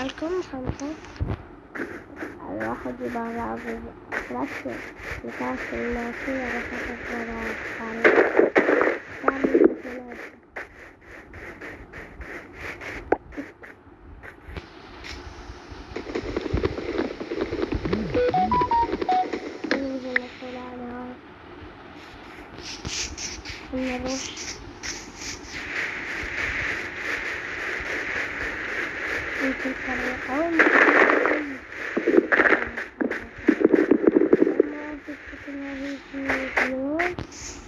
Korkun mu kanka? Allah hadi ben razı Bırakın. Yeter senin olsun ya bütün parayı almadım.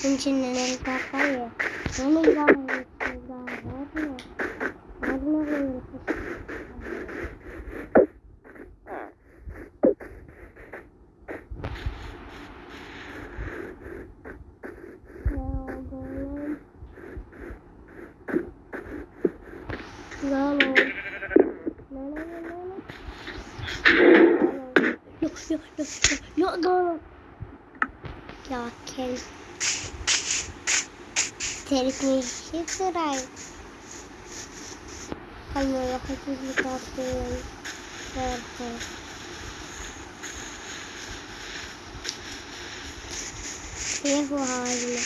Onun için neler var ya. Onu aquele telefone de Israel. Ai, não, eu preciso ligar o telefone. Pera, يفعل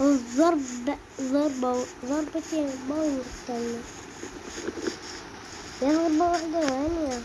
الضرب ضربة ضربة الموت يضرب واحدة وهنا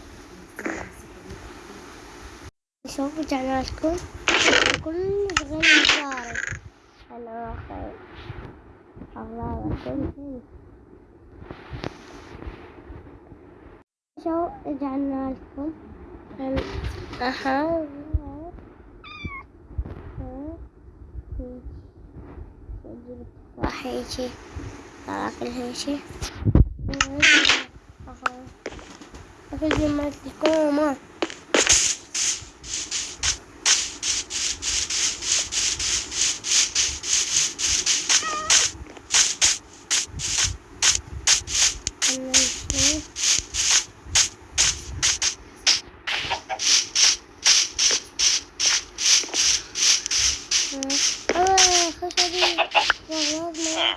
سوف رجعنا لكم كل صغير مشارك أنا واخي الله يكون شو رجعنا لكم أها راح يجي طلع كل شيء أخذ ما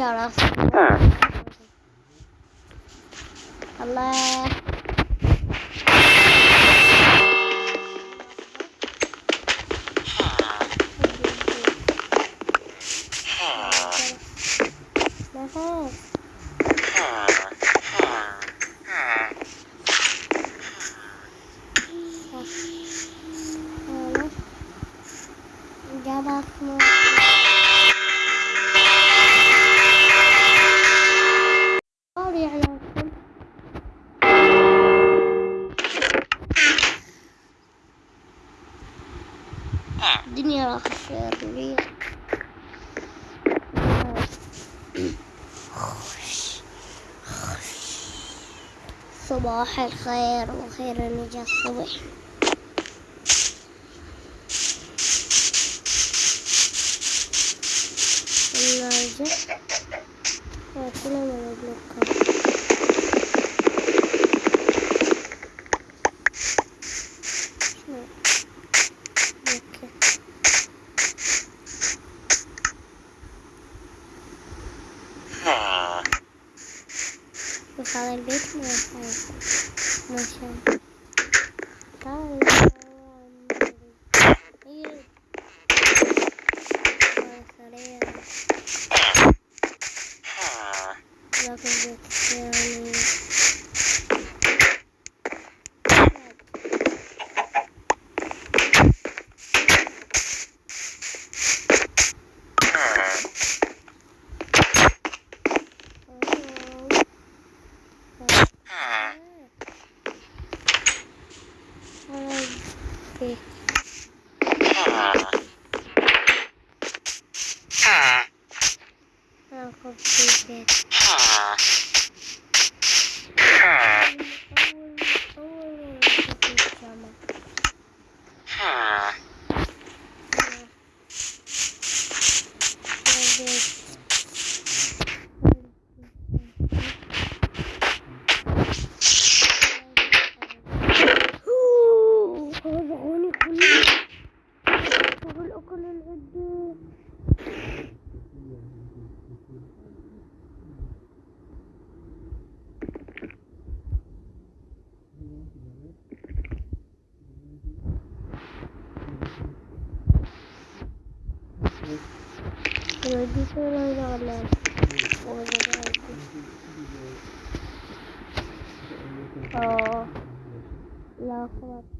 好了，好吗？然后。ثانية راح يصير لي صباح الخير وخير النجاح الصبح. Михаил Бетман, а Михаил. شو على Oh, لا خلاص.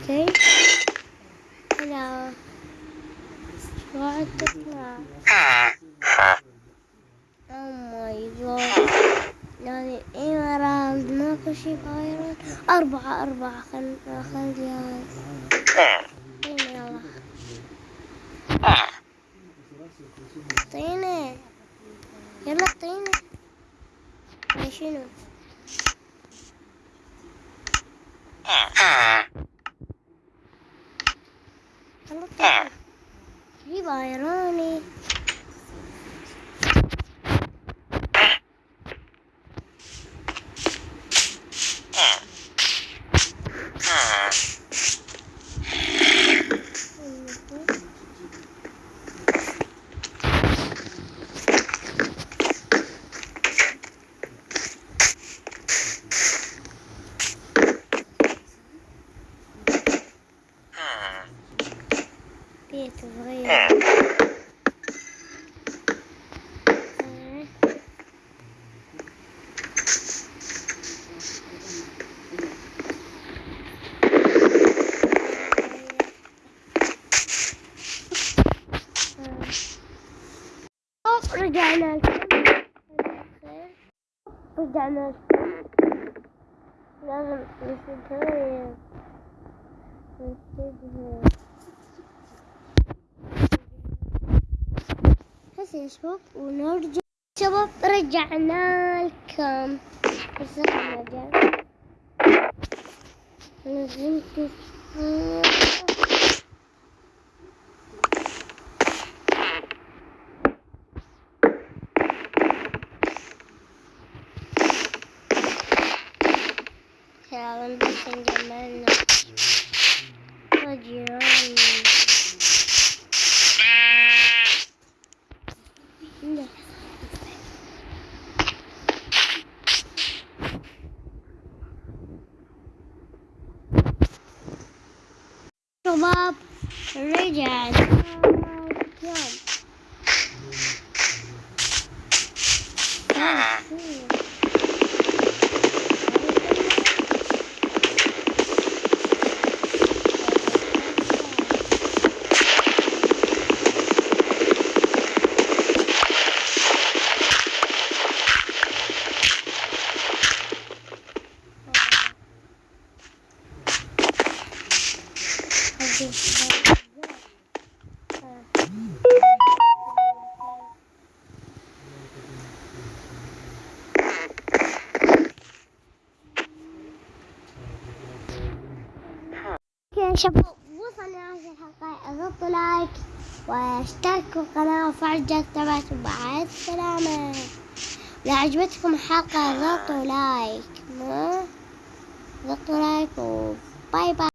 أوكي هلا شو تطلع أو ماي جاد يعني ايمرالد ماكو شي بايرون أربعة أربعة. خل خل جهاز يلا. أعطيني. يلا أعطيني. يا شنو est vrai. Oh, regarde Regarde هسه يا شباب ونرجع. شباب رجعنا لكم. بس نزلت kebab, reject. الحلقة اضغطوا like واشتركوا القناة وفعلوا الجرس تبعكم مع السلامة لو عجبتكم الحلقة اضغطوا like اضغطوا like و bye bye.